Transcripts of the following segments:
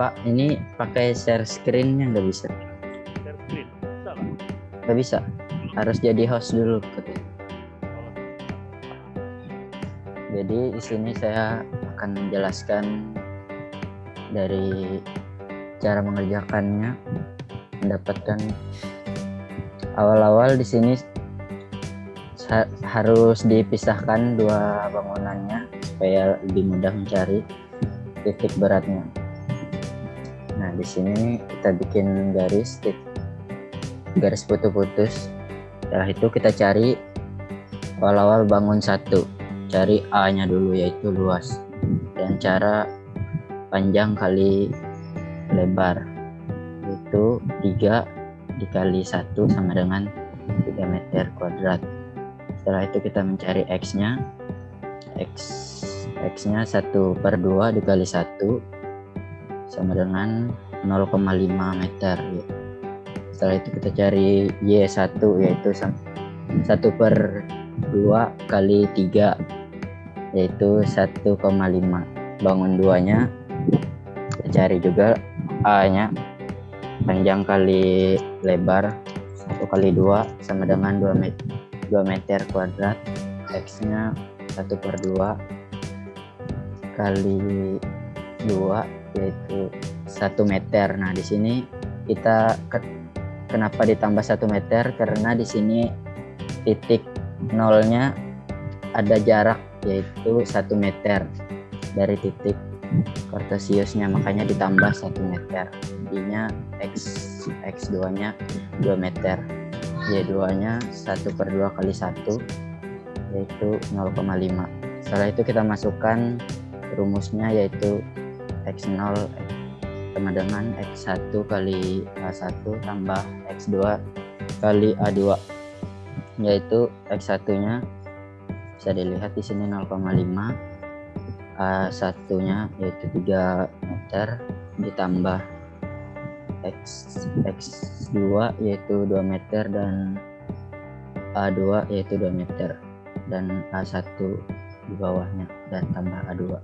Pak, ini pakai share screen-nya nggak bisa. Share screen. Bisa lah. Nggak bisa. Harus jadi host dulu. katanya. Jadi di sini saya akan menjelaskan dari cara mengerjakannya, mendapatkan awal-awal di sini ha- harus dipisahkan dua bangunannya supaya lebih mudah mencari titik beratnya. Di sini kita bikin garis garis putus-putus. Setelah itu kita cari awal-awal bangun satu. Cari A-nya dulu yaitu luas. Dan cara panjang kali lebar. Itu 3 dikali 1 sama dengan 3 meter kuadrat. Setelah itu kita mencari X-nya. X X-nya 1 per 2 dikali 1 sama dengan 0,5 meter ya. setelah itu kita cari Y1 yaitu 1 per 2 kali 3 yaitu 1,5 bangun duanya kita cari juga A nya panjang kali lebar 1 kali 2 sama dengan 2 meter, 2 meter kuadrat. X nya 1 per 2 kali 2 yaitu 1 meter. Nah di sini kita ke- kenapa ditambah 1 meter? Karena di sini titik nolnya ada jarak yaitu 1 meter dari titik kartesiusnya makanya ditambah 1 meter. Jadinya x x2 nya 2 meter. Y2 nya 1 per 2 kali 1 yaitu 0,5 setelah itu kita masukkan rumusnya yaitu x0 sama dengan x1 kali a1 tambah x2 kali a2 yaitu x1 nya bisa dilihat di sini 0,5 A1 nya yaitu 3 meter ditambah X X2 yaitu 2 meter dan A2 yaitu 2 meter dan A1 di bawahnya dan tambah A2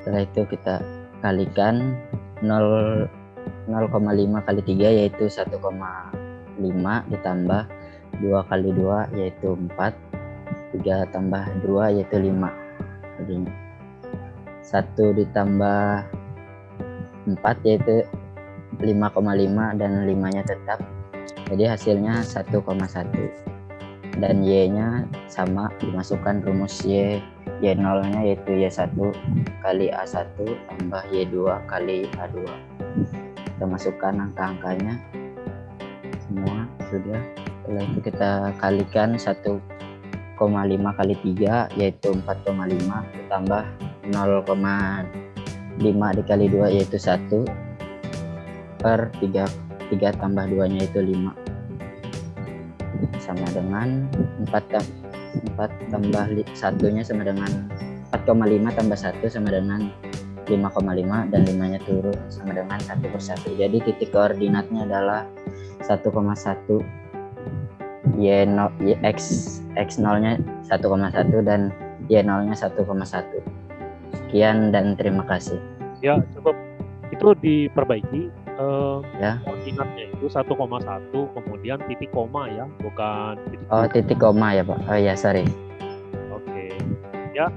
setelah itu kita kalikan 0 0,5 kali 3 yaitu 1,5 ditambah 2 kali 2 yaitu 4 3 tambah 2 yaitu 5 jadinya 1 ditambah 4 yaitu 5,5 dan 5 nya tetap. Jadi hasilnya 1,1 dan y nya sama dimasukkan rumus y y0 nya yaitu y1 kali a1 tambah y2 kali a2 kita masukkan angka-angkanya. Semua sudah. Setelah itu kita kalikan 1,5 kali 3 yaitu 4,5 ditambah 0,5 dikali 2 yaitu 1 per 3 3 tambah 2 nya itu 5 sama dengan 4 tam 4 tambah 1 nya sama dengan 4,5 tambah 1 sama dengan 5,5 dan 5 nya turun sama dengan 1 per 1 jadi titik koordinatnya adalah 1,1 y 0 y x x 0 nya 1,1 dan y 0 nya 1,1 sekian dan terima kasih. Ya, cukup. Itu diperbaiki eh, Ya. koordinatnya itu 1,1 kemudian titik koma ya, bukan titik oh titik. koma ya pak oh ya sorry Oke. Ya,